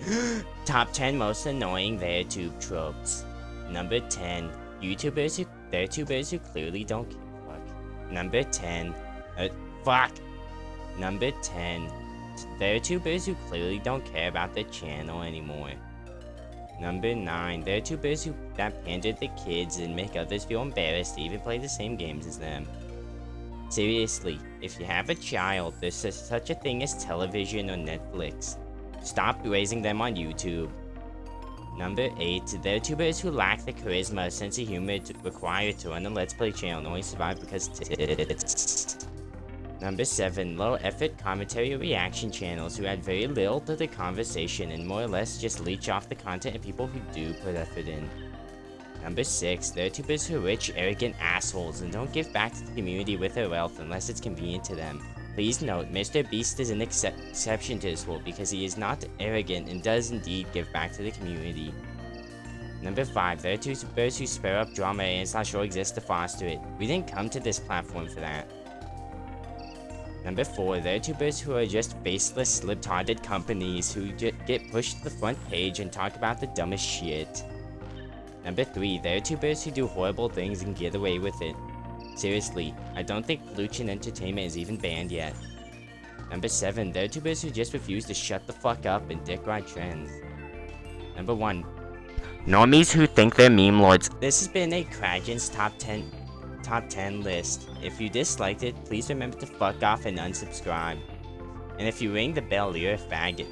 Top 10 most annoying VeirTube tropes. Number 10. YouTubers who VeirTubers who clearly don't give a fuck. Number 10. Uh, fuck. Number 10. VeirTubers who clearly don't care about the channel anymore. Number 9. VeirTubers who that pander to kids and make others feel embarrassed to even play the same games as them. Seriously, if you have a child, there's such a thing as television or Netflix. Stop raising them on YouTube. Number 8. There are tubers who lack the charisma sense of humor required to run a Let's Play channel and only survive because tits. Number 7. Low effort commentary reaction channels who add very little to the conversation and more or less just leech off the content of people who do put effort in. Number 6. There are tubers who are rich, arrogant assholes and don't give back to the community with their wealth unless it's convenient to them. Please note, Mr. Beast is an ex exception to this rule because he is not arrogant and does indeed give back to the community. Number 5. There are tubers who spur up drama and it's not sure exists to foster it. We didn't come to this platform for that. Number 4. There are tubers who are just faceless, lip-hearted companies who get pushed to the front page and talk about the dumbest shit. Number 3. There are tubers who do horrible things and get away with it. Seriously, I don't think Pollution Entertainment is even banned yet. Number 7. There are tubers who just refuse to shut the fuck up and dick ride trends. Number 1. Normies who think they're meme lords. This has been a Kragen's top 10 top 10 list. If you disliked it, please remember to fuck off and unsubscribe. And if you ring the bell, you're a faggot.